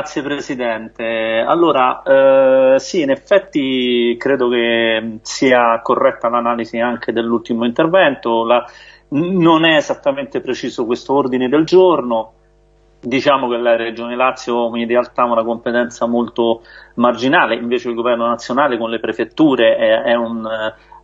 Grazie Presidente. Allora, eh, sì, in effetti credo che sia corretta l'analisi anche dell'ultimo intervento. La, non è esattamente preciso questo ordine del giorno. Diciamo che la Regione Lazio in realtà ha una competenza molto marginale, invece il Governo nazionale con le prefetture è, è un,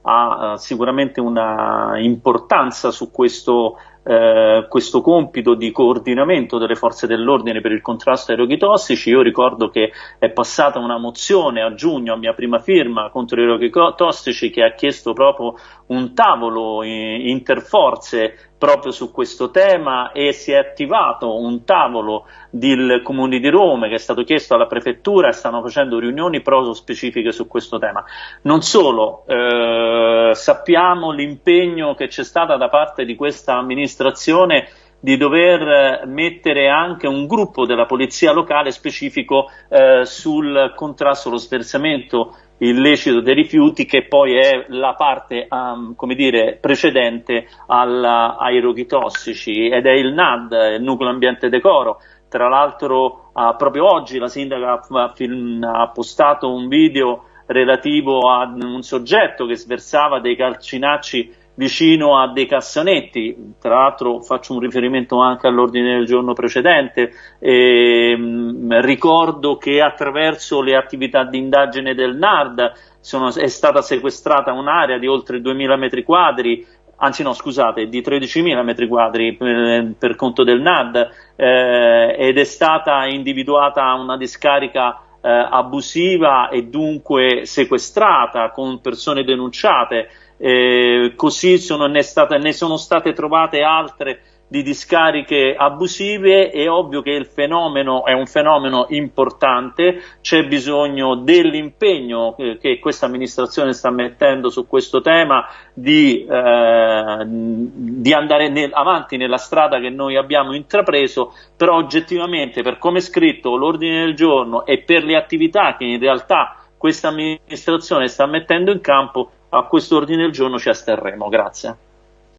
ha sicuramente una importanza su questo eh, questo compito di coordinamento delle forze dell'ordine per il contrasto ai roghi tossici. Io ricordo che è passata una mozione a giugno a mia prima firma contro i roghi tossici che ha chiesto proprio un tavolo interforze proprio su questo tema e si è attivato un tavolo del Comune di Roma che è stato chiesto alla Prefettura e stanno facendo riunioni proprio specifiche su questo tema. Non solo, eh, sappiamo l'impegno che c'è stato da parte di questa amministrazione di dover mettere anche un gruppo della polizia locale specifico eh, sul contrasto allo sversamento illecito dei rifiuti che poi è la parte um, come dire, precedente alla, ai roghi tossici ed è il NAD, il nucleo ambiente decoro. Tra l'altro uh, proprio oggi la sindaca ha, ha postato un video relativo a un soggetto che sversava dei calcinacci vicino a dei cassonetti, tra l'altro faccio un riferimento anche all'ordine del giorno precedente, e, mh, ricordo che attraverso le attività di indagine del NARD sono, è stata sequestrata un'area di oltre 2000 metri quadri anzi no scusate, di 13.000 metri quadri per, per conto del NAD eh, ed è stata individuata una discarica eh, abusiva e dunque sequestrata con persone denunciate eh, così sono, ne, state, ne sono state trovate altre di discariche abusive, è ovvio che il fenomeno è un fenomeno importante, c'è bisogno dell'impegno che questa amministrazione sta mettendo su questo tema di, eh, di andare nel, avanti nella strada che noi abbiamo intrapreso, però oggettivamente per come è scritto l'ordine del giorno e per le attività che in realtà questa amministrazione sta mettendo in campo a questo ordine del giorno ci asterremo. Grazie.